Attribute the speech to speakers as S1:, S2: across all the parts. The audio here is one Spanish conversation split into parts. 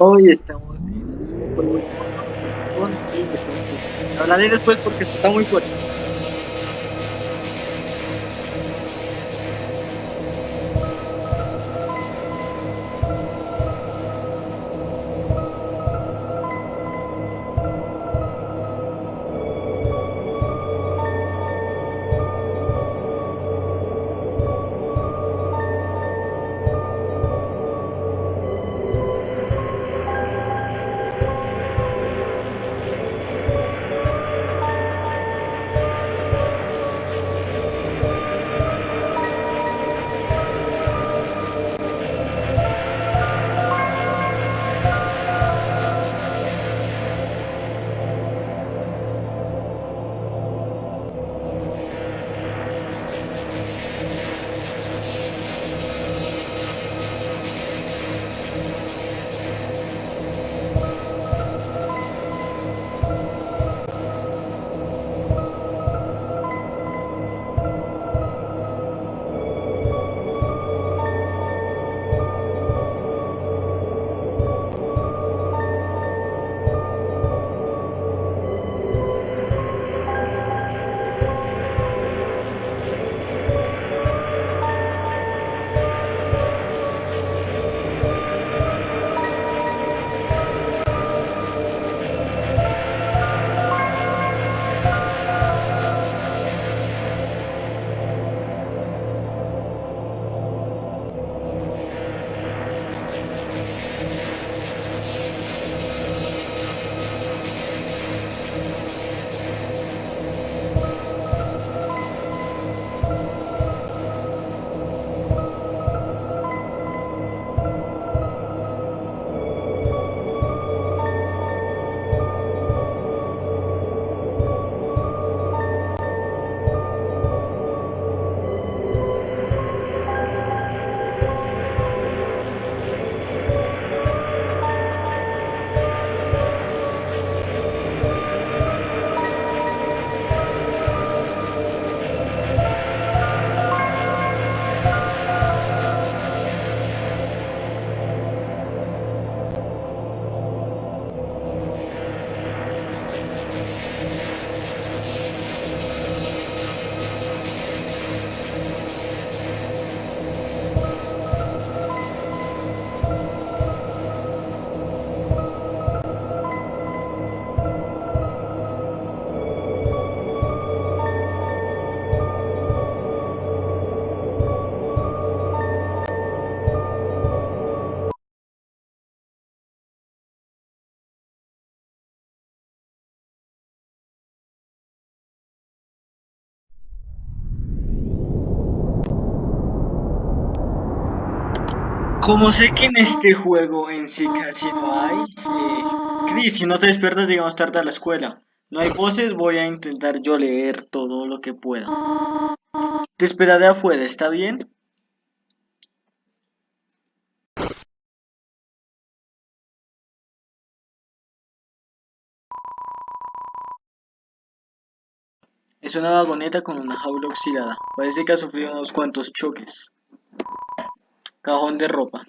S1: Hoy estamos en un juego después hablaré después porque está muy fuerte. Como sé que en este juego en sí casi no hay, eh, Chris, si no te despiertas llegamos tarde a la escuela. No hay voces, voy a intentar yo leer todo lo que pueda. Te esperaré afuera, ¿está bien? Es una vagoneta con una jaula oxidada. Parece que ha sufrido unos cuantos choques. Cajón de ropa.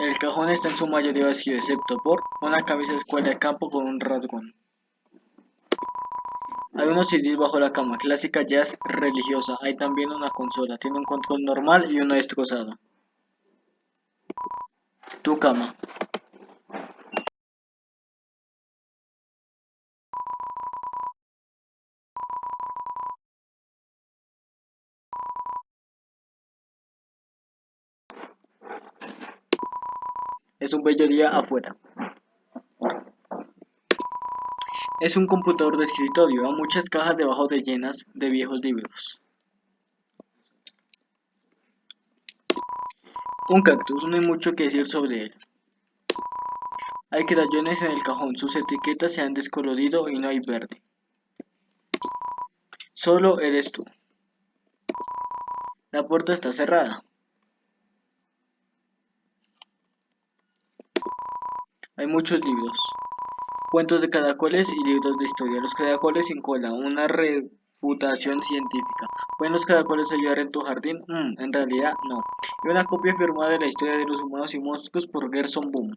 S1: El cajón está en su mayoría vacío, excepto por una camisa de escuela de campo con un rasgón. Hay unos CDs bajo la cama, clásica jazz religiosa. Hay también una consola, tiene un control normal y uno destrozado. Tu cama. Es un bello día afuera. Es un computador de escritorio, a muchas cajas debajo de llenas de viejos libros. Un cactus, no hay mucho que decir sobre él. Hay crayones en el cajón, sus etiquetas se han descolorido y no hay verde. Solo eres tú. La puerta está cerrada. Hay muchos libros. Cuentos de caracoles y libros de historia. Los caracoles sin cola. Una Reputación científica. ¿Pueden los caracoles ayudar en tu jardín? Mm, en realidad, no. Y una copia firmada de la historia de los humanos y monstruos por Gerson Boom.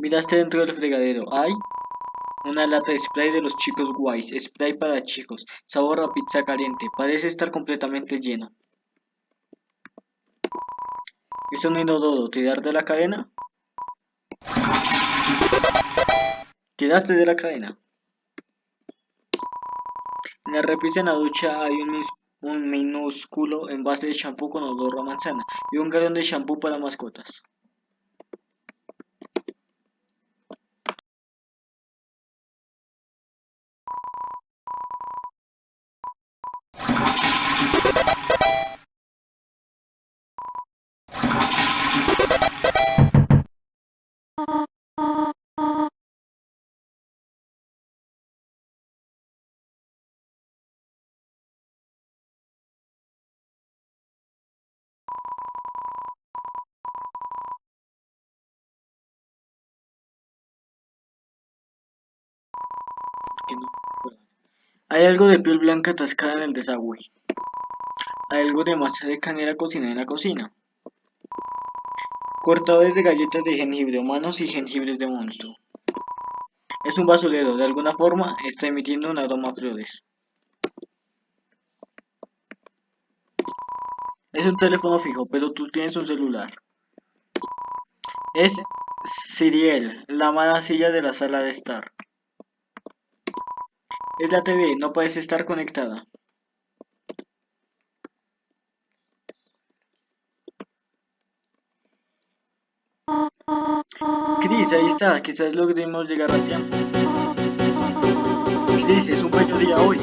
S1: Miraste dentro del fregadero. ¿Hay? Una lata de spray de los chicos guays. Spray para chicos. Sabor a pizza caliente. Parece estar completamente lleno. Es un inodoro. ¿Tirar de la cadena? Tiraste de la cadena. En la repisa en la ducha hay un, un minúsculo envase de shampoo con olor a manzana y un galón de shampoo para mascotas. Hay algo de piel blanca atascada en el desagüe. Hay algo de masa de canela cocinada en la cocina. Cortadores de galletas de jengibre humanos y jengibres de monstruo. Es un basurero, de alguna forma está emitiendo un aroma a flores. Es un teléfono fijo, pero tú tienes un celular. Es Siriel, la mala silla de la sala de estar. Es la TV, no parece estar conectada. Chris, ahí está, quizás logremos llegar a tiempo. Chris, es un bello día hoy,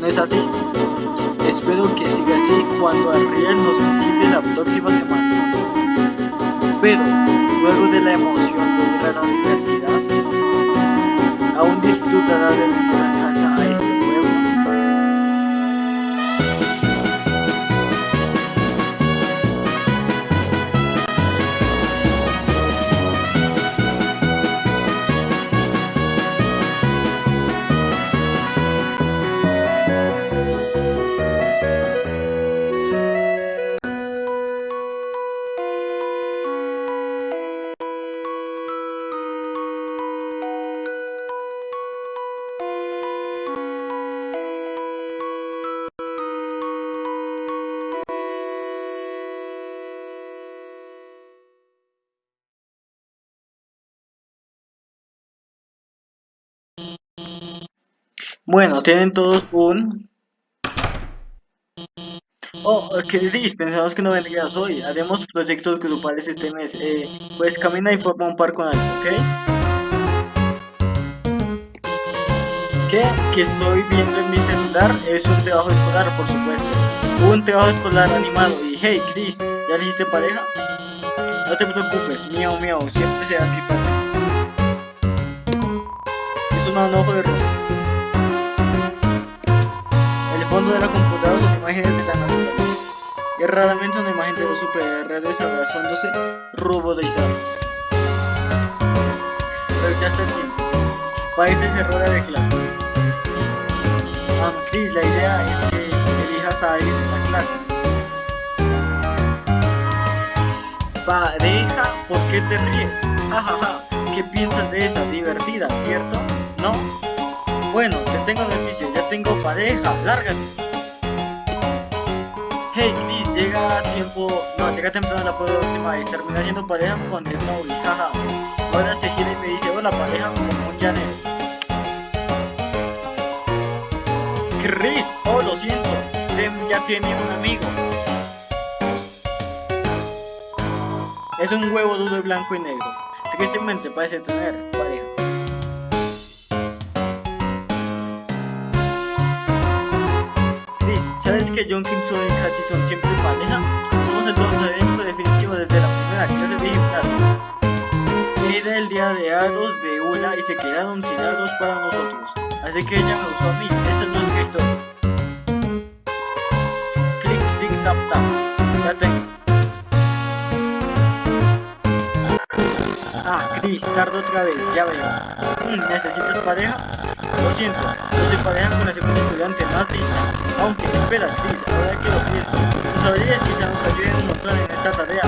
S1: ¿no es así? Espero que siga así cuando Ariel nos visite la próxima semana. Pero, luego de la emoción de ir a la universidad, aún disfrutará de una casa Bueno, tienen todos un... Oh, ¿qué dices? Pensamos que no vendrías hoy. Haremos proyectos grupales este mes. Eh, pues camina y forma un par con alguien, ¿ok? ¿Qué? Que estoy viendo en mi celular es un trabajo escolar, por supuesto. Un trabajo escolar animado. Y hey, Chris, ¿ya le hiciste pareja? No te preocupes, miau miau, siempre será mi pareja. Es un manojo de rosas. Fondo de la computadora son imágenes de la naturaleza. Y raramente una imagen de dos superhéroes abrazándose robotizarlos. Revisaste el tiempo. Parece ser hora de clases. Ah, Chris, la idea es que elijas a alguien en la clase. Pareja, ¿por qué te ríes? Jajaja, ¿qué piensas de esa? Divertida, ¿cierto? ¿No? Bueno, te tengo noticias, ya tengo pareja, lárgate. Hey Chris, llega tiempo, no, llega temprano la próxima y termina siendo pareja con el Maui, jaja. Ahora se gira y me dice, hola pareja como un Janet. Chris, oh lo siento, Dem ya tiene un amigo. Es un huevo duro blanco y negro. Tristemente parece tener ¿Sabes que John Kim Son y Kachi son siempre pareja? Somos el evento definitivo desde la primera clase de gimnasia. Era el día de Aros de una y se quedaron sin Aros para nosotros. Así que ella me usó a mí, esa es nuestra historia. Click, click, tap, tap. Ya tengo. Ah, Chris, tardo otra vez, ya veo. Mm, ¿Necesitas pareja? Lo siento, no soy pareja con la segunda estudiante más lista. Aunque, espera, Chris, ahora que lo pienso, tus habilidades quizá nos ayuden un montón en esta tarea.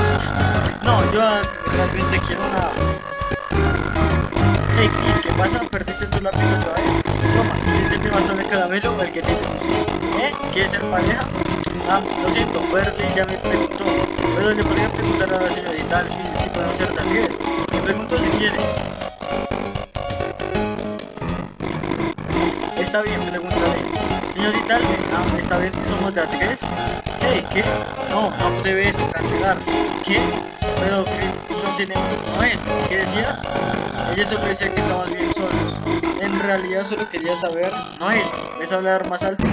S1: No, yo realmente quiero una... Hey, Chris, ¿qué pasa? ¿Perdiste tu lápiz otra vez? Toma, ¿quieres el bastón de caramelo o el que tienes? ¿Eh? ¿Quieres ser pareja? Ah, lo siento, Bertie ya me preguntó. Pero le podría preguntar a la señorita si podemos ser talleres. Me pregunto si quieres. Está bien, pregúntale. Señorita ah, bien si somos de a tres. ¿Qué? ¿Qué? No, no debes cancelar. ¿Qué? Pero que no tenemos... Noel, ¿qué decías? Ella solo decía que estamos bien solos. En realidad solo quería saber... Noel, ¿ves hablar más alto?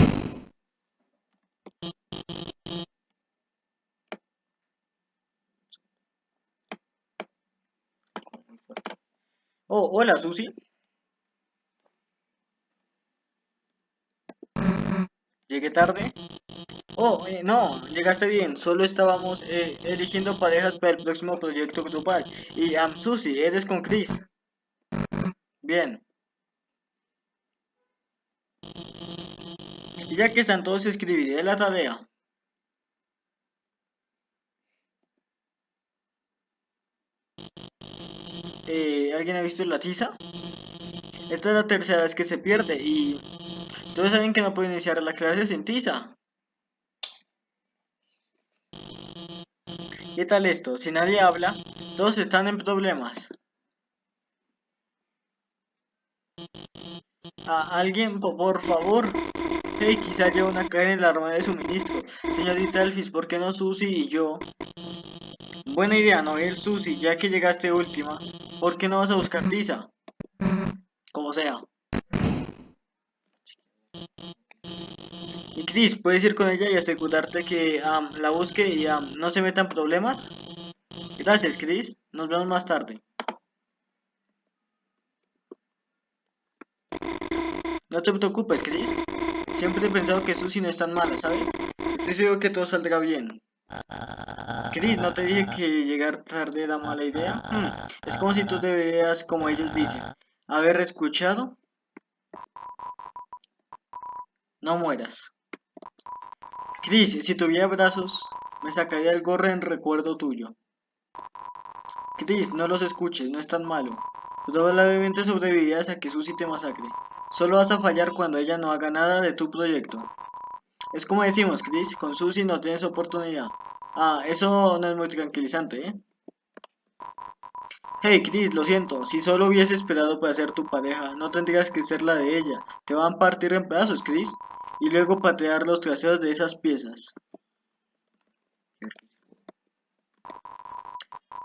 S1: Oh, hola, Susi. ¿Llegué tarde? Oh, eh, no, llegaste bien. Solo estábamos eh, eligiendo parejas para el próximo proyecto grupal. Y, um, Susi, eres con Chris. Bien. Ya que están todos, escribiré la tarea. Eh, ¿Alguien ha visto la tiza? Esta es la tercera vez que se pierde y... Todos saben que no puedo iniciar la clase sin tiza. ¿Qué tal esto? Si nadie habla, todos están en problemas. ¿A alguien, por favor? Hey, quizá haya una caja en la arma de suministro. Señorita Elfis, ¿por qué no Susi y yo? Buena idea, no ir Susi, ya que llegaste última. ¿Por qué no vas a buscar tiza? Como sea. Y Chris, ¿puedes ir con ella y asegurarte que la busque y no se metan problemas? Gracias, Chris. Nos vemos más tarde. No te preocupes, Chris. Siempre he pensado que Susie no es tan mala, ¿sabes? Estoy seguro que todo saldrá bien. Chris, ¿no te dije que llegar tarde era mala idea? Hmm, es como si tú te veas como ellos dicen. Haber escuchado. No mueras. Chris, si tuviera brazos, me sacaría el gorro en recuerdo tuyo. Chris, no los escuches, no es tan malo. Probablemente sobrevivirás a que Susie te masacre. Solo vas a fallar cuando ella no haga nada de tu proyecto. Es como decimos, Chris, con Susie no tienes oportunidad. Ah, eso no es muy tranquilizante, ¿eh? Hey, Chris, lo siento. Si solo hubiese esperado para ser tu pareja, no tendrías que ser la de ella. Te van a partir en pedazos, Chris. Y luego patear los traseros de esas piezas.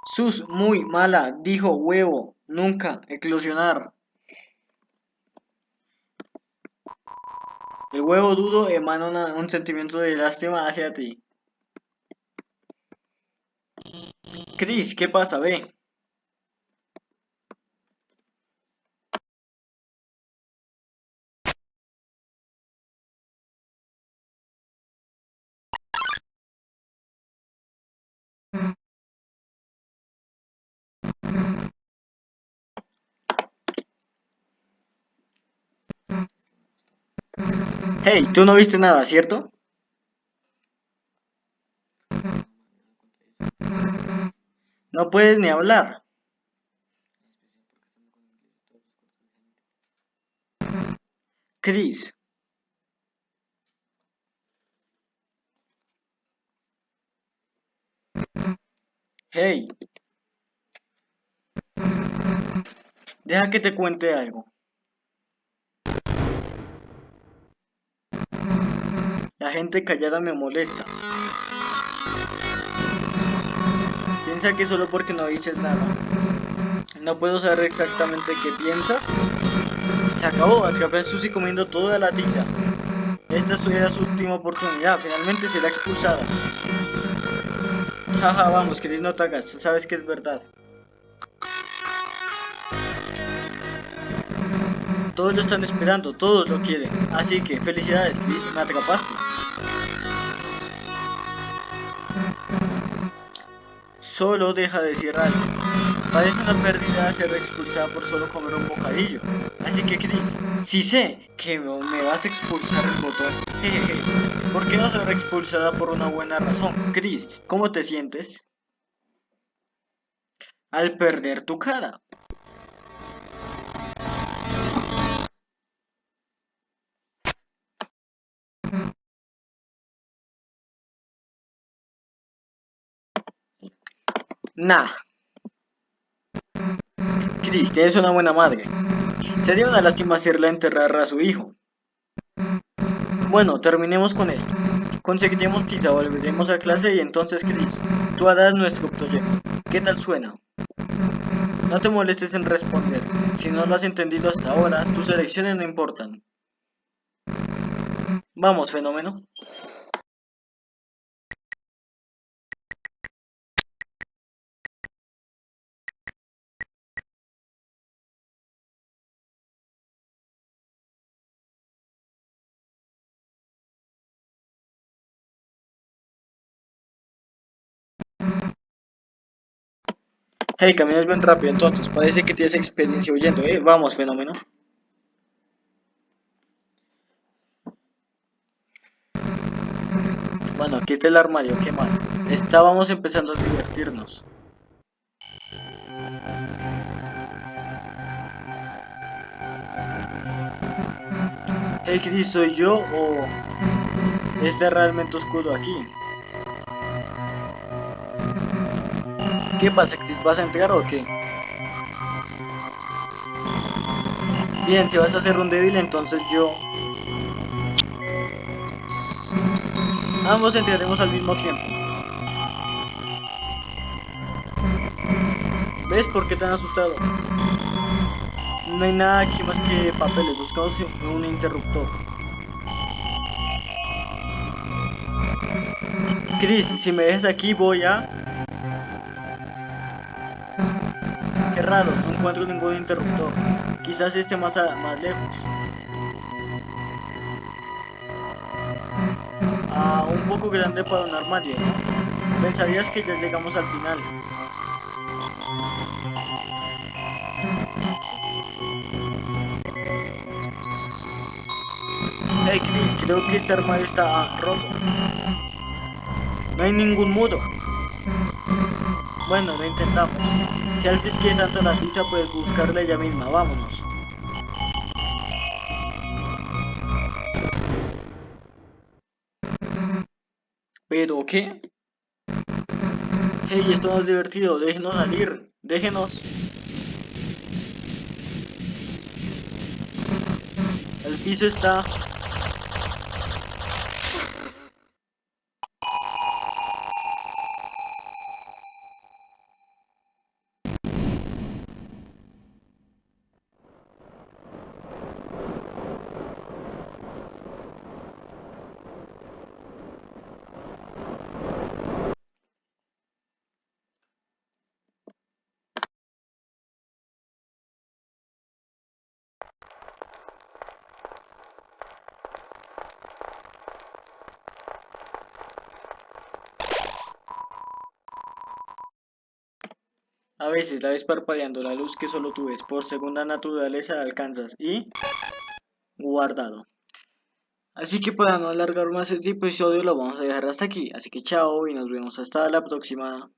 S1: Sus, muy mala, dijo huevo. Nunca, eclosionar. El huevo duro emana un sentimiento de lástima hacia ti. Chris, ¿qué pasa? Ve. Hey, tú no viste nada, ¿cierto? No puedes ni hablar. Chris. Hey. Deja que te cuente algo. La gente callada me molesta. Piensa que solo porque no dices nada. No puedo saber exactamente qué piensas. Se acabó, atrapé a Susie comiendo toda la tiza. Esta era su última oportunidad, finalmente será expulsada. Jaja, vamos, Chris, no te hagas, sabes que es verdad. Todos lo están esperando, todos lo quieren. Así que, felicidades, Chris, me atrapaste. Solo deja de decir algo. Parece una pérdida ser expulsada por solo comer un bocadillo. Así que Chris, si sé que me vas a expulsar el botón, jejeje, ¿por qué no ser expulsada por una buena razón? Chris, ¿cómo te sientes? Al perder tu cara. Nah. Chris, tienes una buena madre. Sería una lástima hacerla enterrar a su hijo. Bueno, terminemos con esto. Conseguiremos tiza, volveremos a clase y entonces, Chris, tú harás nuestro proyecto. ¿Qué tal suena? No te molestes en responder. Si no lo has entendido hasta ahora, tus elecciones no importan. Vamos, fenómeno. Hey, caminas bien rápido entonces, parece que tienes experiencia huyendo, eh. Vamos, fenómeno. Bueno, aquí está el armario, qué mal. Estábamos empezando a divertirnos. Hey, Chris, ¿soy yo o este realmente oscuro aquí? ¿Qué pasa, Chris? ¿Vas a entrar o qué? Bien, si vas a hacer un débil, entonces yo... Ambos entraremos al mismo tiempo. ¿Ves por qué tan asustado? No hay nada aquí más que papeles, buscamos un interruptor. Chris, si me dejas aquí voy a... raro, no encuentro ningún interruptor. Quizás esté más, más lejos. Ah, un poco grande para un armario, ¿no? Pensarías que ya llegamos al final. Hey Chris, creo que este armario está roto. No hay ningún muro. Bueno, lo intentamos. Si Alfis quiere tanto la tiza, puedes buscarla ella misma. Vámonos. ¿Pero qué? Hey, esto no es divertido. Déjenos salir. Déjenos. El piso está A veces la ves parpadeando la luz que solo tú ves, por segunda naturaleza alcanzas y guardado. Así que para no alargar más este episodio lo vamos a dejar hasta aquí, así que chao y nos vemos hasta la próxima.